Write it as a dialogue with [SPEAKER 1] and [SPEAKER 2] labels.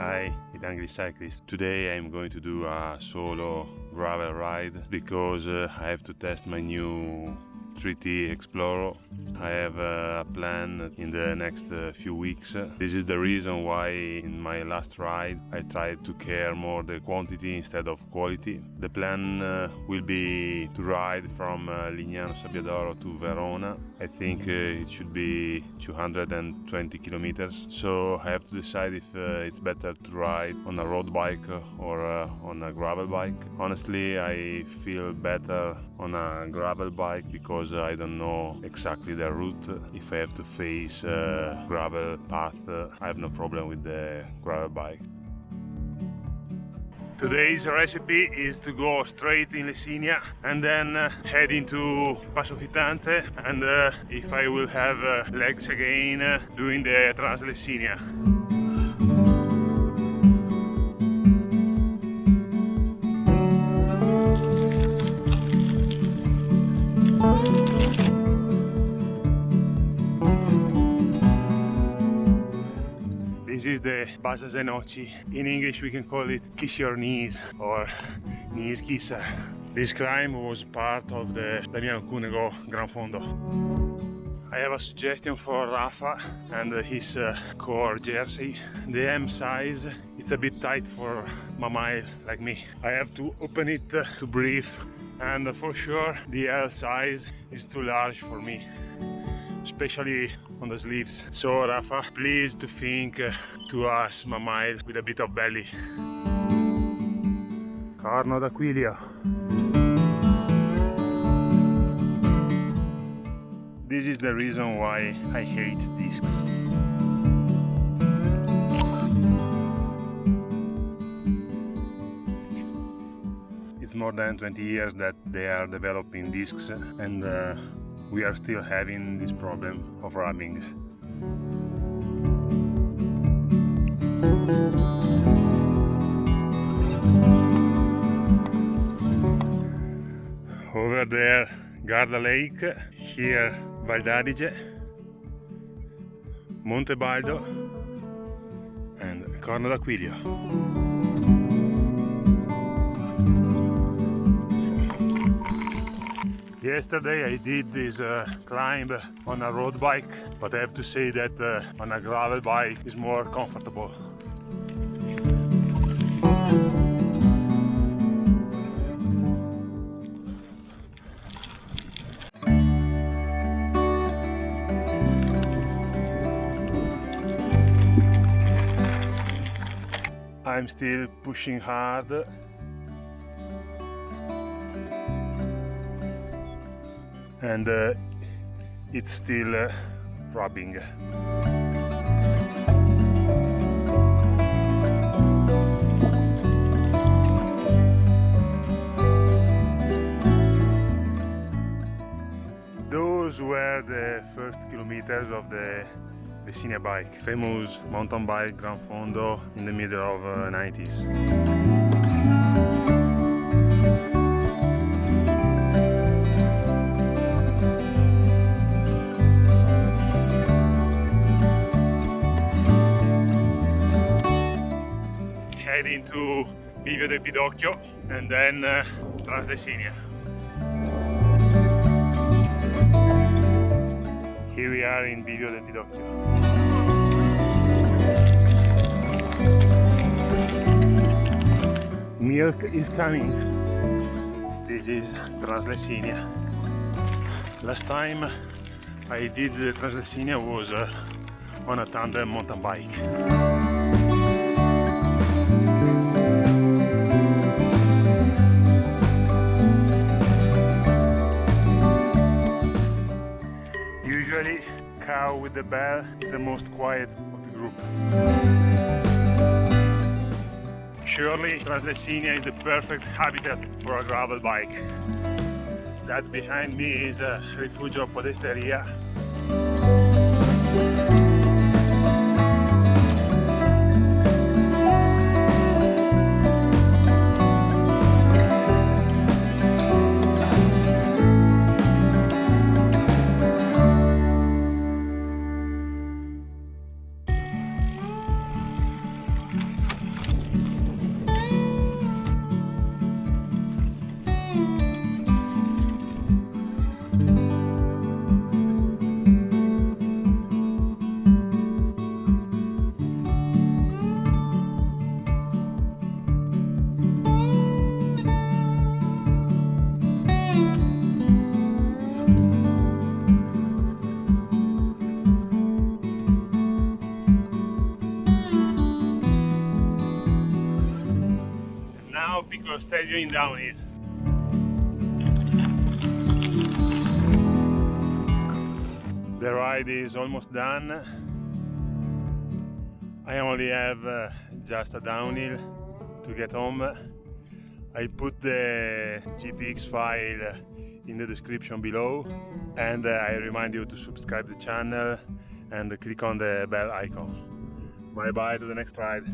[SPEAKER 1] Hi, it's Angry Cyclist. Today I'm going to do a solo gravel ride because uh, I have to test my new 3T Exploro. I have a plan in the next uh, few weeks. This is the reason why in my last ride I tried to care more the quantity instead of quality. The plan uh, will be to ride from uh, Lignano Sabbiadoro to Verona. I think uh, it should be 220 kilometers. So I have to decide if uh, it's better to ride on a road bike or uh, on a gravel bike. Honestly, I feel better on a gravel bike because because I don't know exactly the route. If I have to face a gravel path, I have no problem with the gravel bike. Today's recipe is to go straight in Lessinia and then uh, head into Passo Fittanze and uh, if I will have uh, legs again uh, doing the Translessinia. This is the Bassa Zenoci. In English we can call it Kiss Your Knees or Knees Kisser. This climb was part of the Damiano Cunego Gran Fondo. I have a suggestion for Rapha and his uh, core jersey. The M size, it's a bit tight for MAMIL like me. I have to open it to breathe and for sure the L size is too large for me especially on the sleeves. So Rapha, please to think uh, to us MAMIL with a bit of belly. Corno d'Aquilio. This is the reason why I hate discs. It's more than 20 years that they are developing discs and uh, we are still having this problem of rubbing. Over there Garda Lake, here Val d'Adige, Monte Baldo and Corno d'Aquilio. Yesterday I did this uh, climb on a road bike, but I have to say that uh, on a gravel bike is more comfortable. I'm still pushing hard and uh, it's still uh, rubbing. Those were the first kilometers of the Lessinia bike, famous mountain bike Gran Fondo in the middle of uh, 90s. Into Bivio del Pidocchio and then uh, Translessinia. Here we are in Bivio del Pidocchio. Milk is coming. This is Translessinia. Last time I did the Translessinia was uh, on a tandem mountain bike. Usually cow with the bell is the most quiet of the group. Surely Translessinia is the perfect habitat for a gravel bike. That behind me is a Rifugio Podesteria because stadium in downhill. The ride is almost done. I only have uh, just a downhill to get home. I put the GPX file in the description below and uh, I remind you to subscribe the channel and click on the bell icon. Bye bye to the next ride.